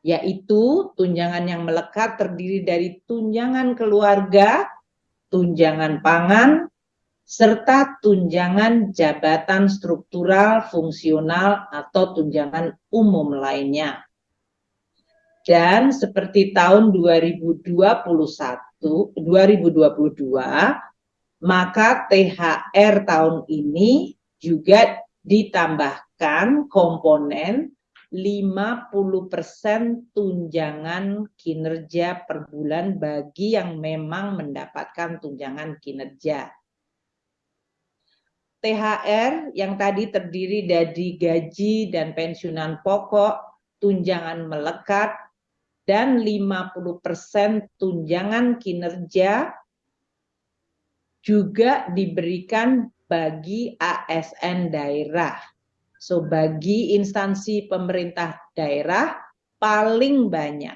yaitu tunjangan yang melekat terdiri dari tunjangan keluarga, tunjangan pangan, serta tunjangan jabatan struktural, fungsional, atau tunjangan umum lainnya. Dan seperti tahun 2021, 2022, maka THR tahun ini juga ditambahkan komponen 50% tunjangan kinerja per bulan bagi yang memang mendapatkan tunjangan kinerja. THR yang tadi terdiri dari gaji dan pensiunan pokok, tunjangan melekat, dan 50% tunjangan kinerja juga diberikan bagi ASN daerah So bagi instansi pemerintah daerah paling banyak,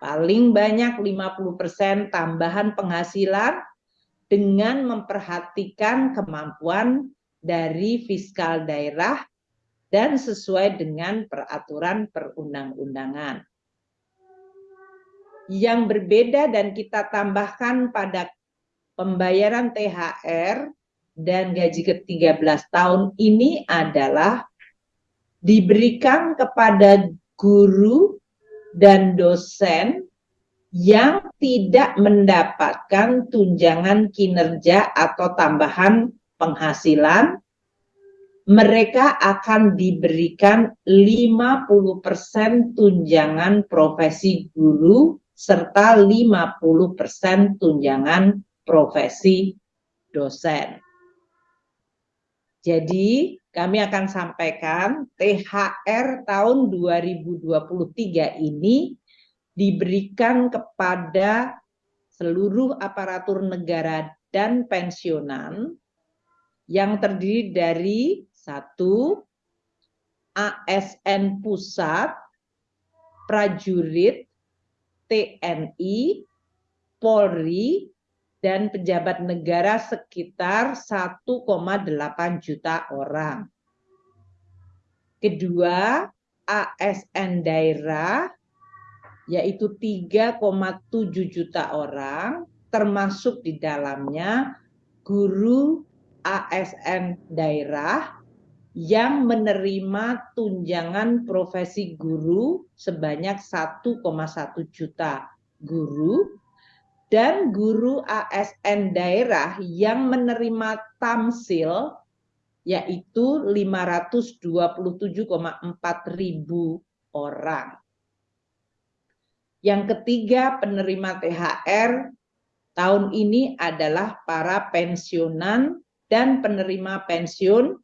paling banyak 50% tambahan penghasilan dengan memperhatikan kemampuan dari fiskal daerah dan sesuai dengan peraturan perundang-undangan. Yang berbeda dan kita tambahkan pada pembayaran THR dan gaji ke-13 tahun ini adalah diberikan kepada guru dan dosen yang tidak mendapatkan tunjangan kinerja atau tambahan penghasilan, mereka akan diberikan 50% tunjangan profesi guru serta 50% tunjangan profesi dosen. Jadi kami akan sampaikan THR tahun 2023 ini diberikan kepada seluruh aparatur negara dan pensiunan yang terdiri dari satu ASN pusat, prajurit, TNI, Polri, dan pejabat negara sekitar 1,8 juta orang. Kedua, ASN daerah yaitu 3,7 juta orang, termasuk di dalamnya guru ASN daerah yang menerima tunjangan profesi guru sebanyak 1,1 juta guru dan guru ASN daerah yang menerima tamsil yaitu 527,4 ribu orang. Yang ketiga penerima THR tahun ini adalah para pensiunan dan penerima pensiun